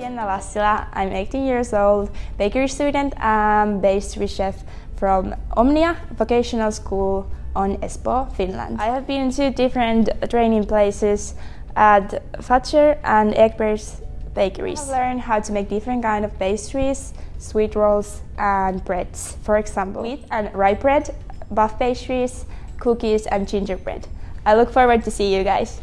Sienna Lassila. I'm 18 years old, bakery student um, and pastry chef from Omnia Vocational School on Espoo, Finland. I have been to different training places at Fazer and Ekbergs bakeries. I learned how to make different kind of pastries, sweet rolls and breads. For example, wheat and rye bread, buff pastries, cookies and gingerbread. I look forward to see you guys.